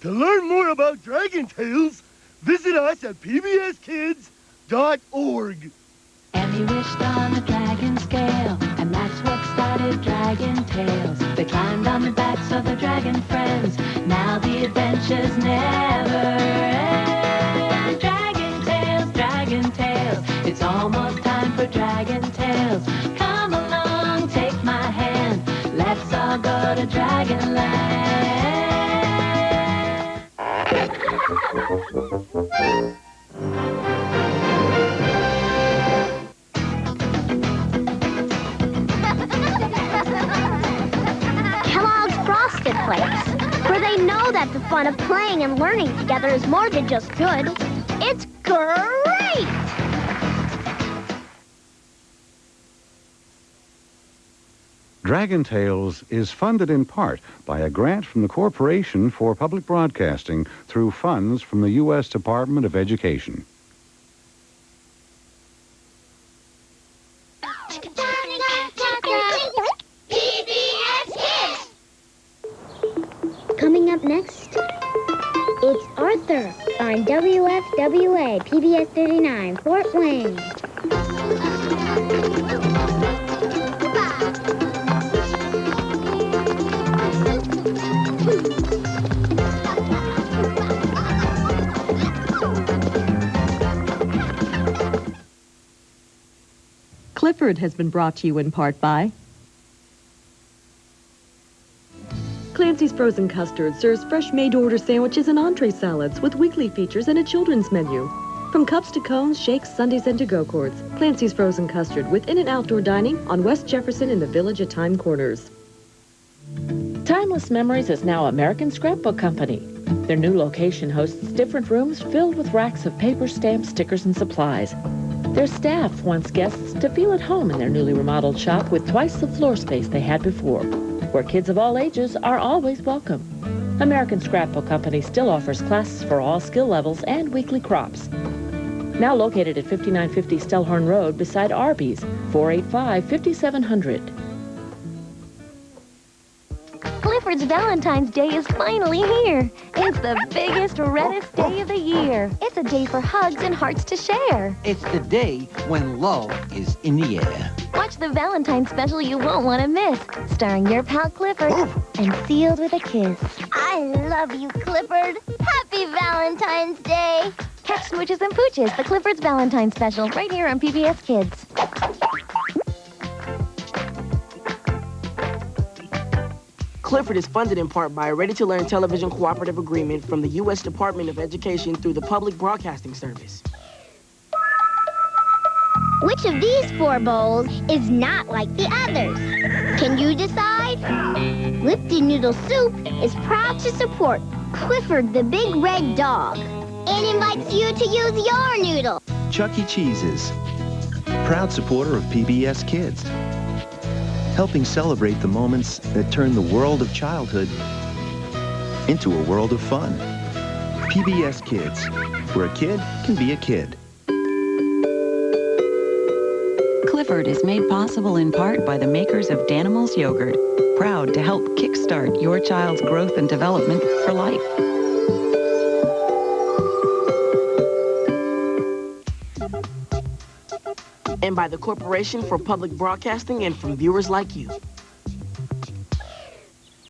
To learn more about Dragon Tales, visit us at pbskids.org. And he wished on a dragon scale, and that's what started Dragon Tales. They climbed on the backs of the dragon friends. Now the adventures never end. Dragon Tales, Dragon Tales. It's almost time for Dragon Tales. Come along, take my hand. Let's all go to Dragonland. Kellogg's Frosted Flakes, where they know that the fun of playing and learning together is more than just good. It's great! Dragon Tales is funded in part by a grant from the Corporation for Public Broadcasting through funds from the U.S. Department of Education. Coming up next, it's Arthur on WFWA PBS 39 Fort Wayne. Clifford has been brought to you in part by Clancy's Frozen Custard serves fresh made-to-order sandwiches and entree salads with weekly features and a children's menu. From cups to cones, shakes, sundaes, and to-go cords, Clancy's Frozen Custard with in- and outdoor dining on West Jefferson in the Village at Time Corners. Timeless Memories is now American Scrapbook Company. Their new location hosts different rooms filled with racks of paper, stamps, stickers, and supplies. Their staff wants guests to feel at home in their newly remodeled shop with twice the floor space they had before, where kids of all ages are always welcome. American Scrapbook Company still offers classes for all skill levels and weekly crops. Now located at 5950 Stellhorn Road beside Arby's, 485-5700. Clifford's Valentine's Day is finally here. It's the biggest, reddest day of the year. It's a day for hugs and hearts to share. It's the day when love is in the air. Watch the Valentine special you won't want to miss, starring your pal Clifford and sealed with a kiss. I love you, Clifford. Happy Valentine's Day. Catch Smooches and Pooches, the Clifford's Valentine special, right here on PBS Kids. Clifford is funded in part by a Ready to Learn television cooperative agreement from the U.S. Department of Education through the Public Broadcasting Service. Which of these four bowls is not like the others? Can you decide? Lipton Noodle Soup is proud to support Clifford the Big Red Dog and invites you to use your noodle. Chuck E. Cheese's, proud supporter of PBS Kids, helping celebrate the moments that turn the world of childhood into a world of fun. PBS Kids, where a kid can be a kid. Clifford is made possible in part by the makers of Danimals Yogurt, proud to help kickstart your child's growth and development for life. And by the Corporation for Public Broadcasting and from viewers like you.